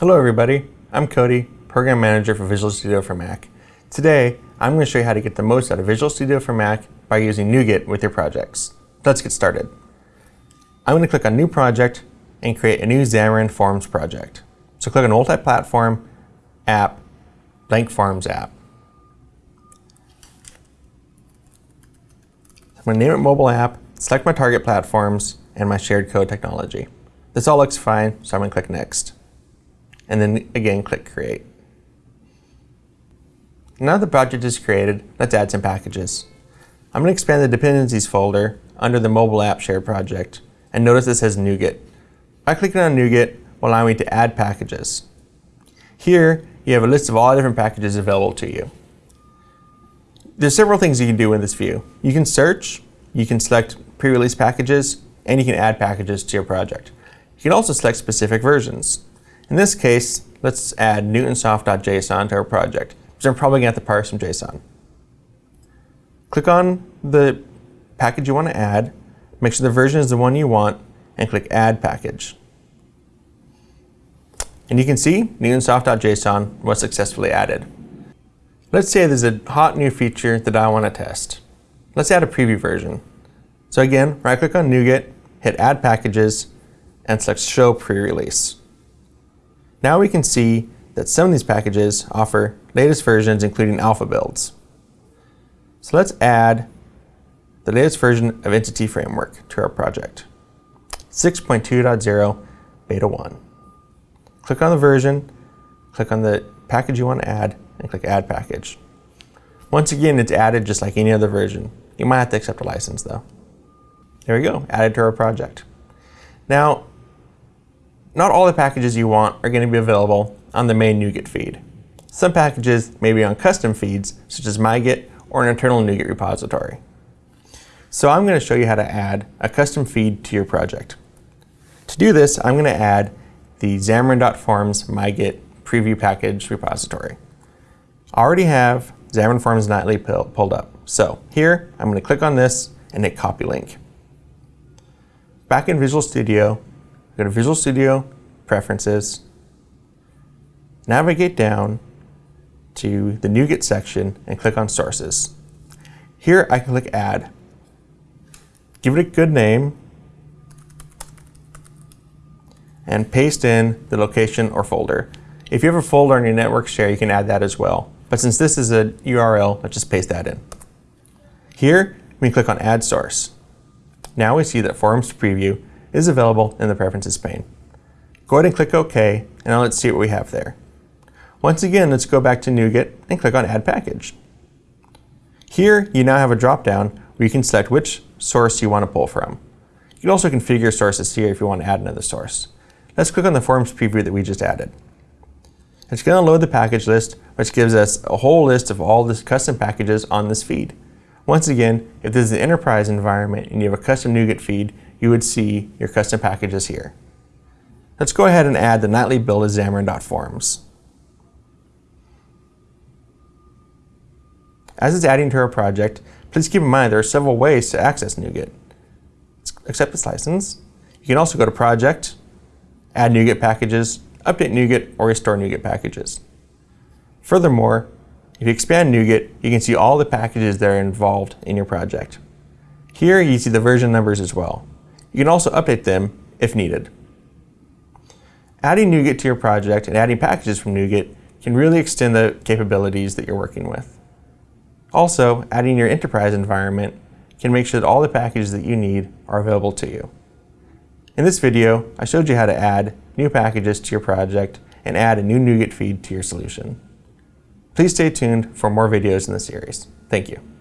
Hello everybody, I'm Cody, Program Manager for Visual Studio for Mac. Today, I'm going to show you how to get the most out of Visual Studio for Mac by using NuGet with your projects. Let's get started. I'm going to click on New Project and create a new Xamarin Forms project. So click on Multi-Platform, App, Blank Forms App. I'm going to name it Mobile App, select my target platforms, and my shared code technology. This all looks fine, so I'm going to click Next and then again click Create. Now the project is created, let's add some packages. I'm going to expand the dependencies folder under the mobile app share project, and notice this says NuGet. By clicking on NuGet will allow me to add packages. Here, you have a list of all the different packages available to you. There's several things you can do in this view. You can search, you can select pre-release packages, and you can add packages to your project. You can also select specific versions. In this case, let's add newtonsoft.json to our project, because I'm probably going to have to parse some JSON. Click on the package you want to add, make sure the version is the one you want, and click Add Package. And you can see newtonsoft.json was successfully added. Let's say there's a hot new feature that I want to test. Let's add a preview version. So again, right click on NuGet, hit Add Packages, and select Show Pre-Release. Now we can see that some of these packages offer latest versions including alpha builds. So let's add the latest version of Entity Framework to our project. 6.2.0 Beta 1. Click on the version, click on the package you want to add, and click Add Package. Once again, it's added just like any other version. You might have to accept a license though. There we go, added to our project. Now, not all the packages you want are going to be available on the main NuGet feed. Some packages may be on custom feeds, such as MyGet or an internal NuGet repository. So I'm going to show you how to add a custom feed to your project. To do this, I'm going to add the Xamarin.Forms MyGet preview package repository. I already have Xamarin Forms Nightly pulled up. So here, I'm going to click on this and hit copy link. Back in Visual Studio, Go to Visual Studio, Preferences, navigate down to the NuGet section and click on Sources. Here I can click Add. Give it a good name and paste in the location or folder. If you have a folder on your network share, you can add that as well. But since this is a URL, let's just paste that in. Here, we click on Add Source. Now we see that Forms Preview is available in the Preferences pane. Go ahead and click OK, and now let's see what we have there. Once again, let's go back to NuGet and click on Add Package. Here, you now have a drop-down where you can select which source you want to pull from. You can also configure sources here if you want to add another source. Let's click on the Forms preview that we just added. It's going to load the package list, which gives us a whole list of all the custom packages on this feed. Once again, if this is an enterprise environment and you have a custom NuGet feed, you would see your custom packages here. Let's go ahead and add the nightly build of Xamarin.Forms. As it's adding to our project, please keep in mind there are several ways to access NuGet. Accept its license. You can also go to Project, add NuGet packages, update NuGet, or restore NuGet packages. Furthermore, if you expand NuGet, you can see all the packages that are involved in your project. Here you see the version numbers as well. You can also update them if needed. Adding NuGet to your project and adding packages from NuGet can really extend the capabilities that you're working with. Also, adding your enterprise environment can make sure that all the packages that you need are available to you. In this video, I showed you how to add new packages to your project and add a new NuGet feed to your solution. Please stay tuned for more videos in the series. Thank you.